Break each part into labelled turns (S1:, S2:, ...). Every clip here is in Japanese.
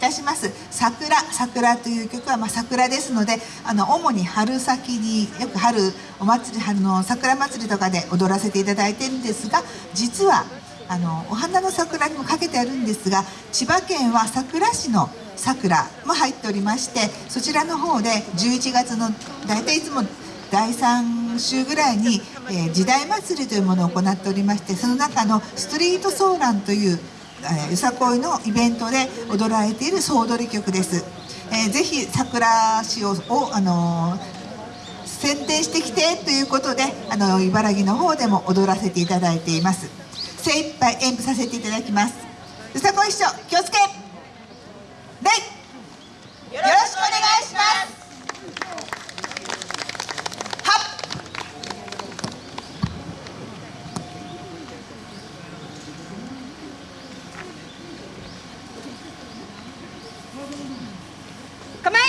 S1: たします「桜」「桜」という曲は、ま、桜ですのであの主に春先によく春お祭り春の桜祭りとかで踊らせていただいてるんですが実はあのお花の桜にもかけてあるんですが千葉県は佐倉市の桜も入っておりましてそちらの方で11月の大体いつも第3週ぐらいに、えー、時代祭りというものを行っておりましてその中のストリートソーランという、え、よさこいのイベントで踊られている総踊り曲です。えー、ぜひ桜市をを、あのー、宣伝してきてということであの茨城の方でも踊らせていただいています。精一杯演舞させていただきます。よさこい師匠気をつけ。構え。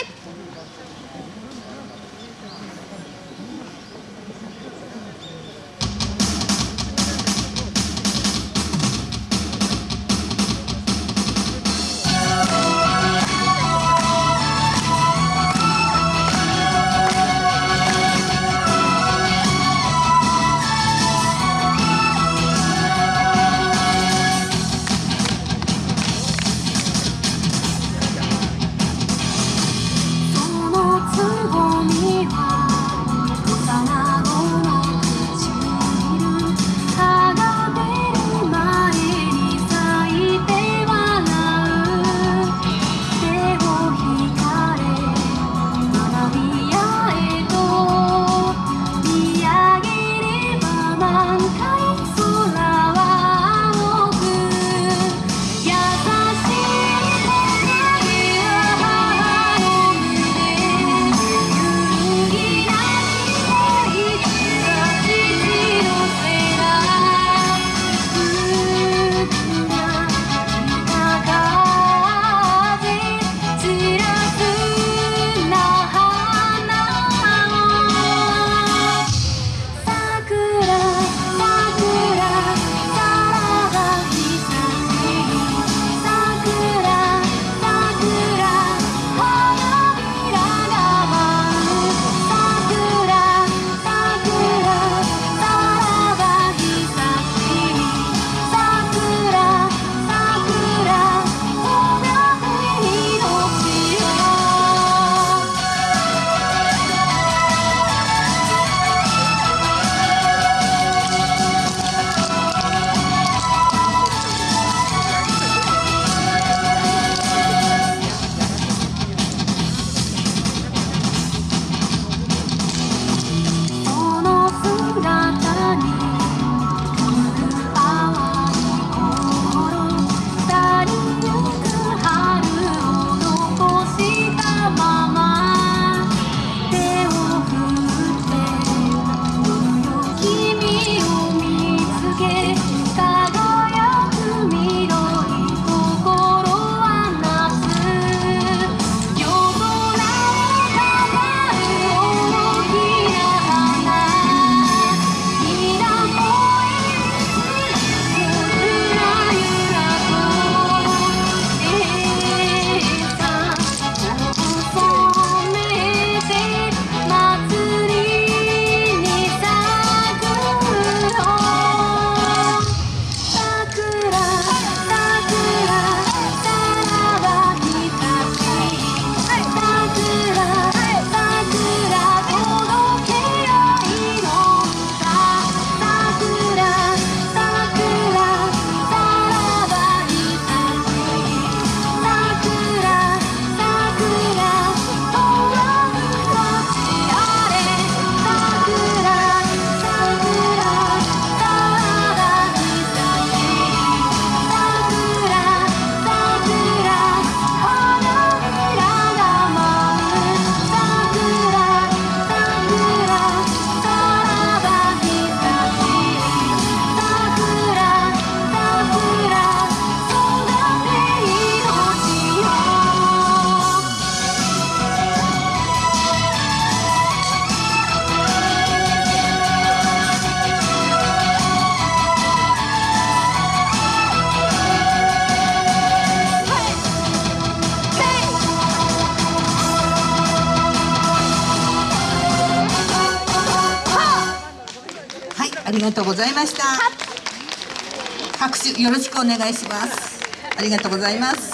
S2: ありがとうございました。拍手よろしくお願いします。ありがとうございます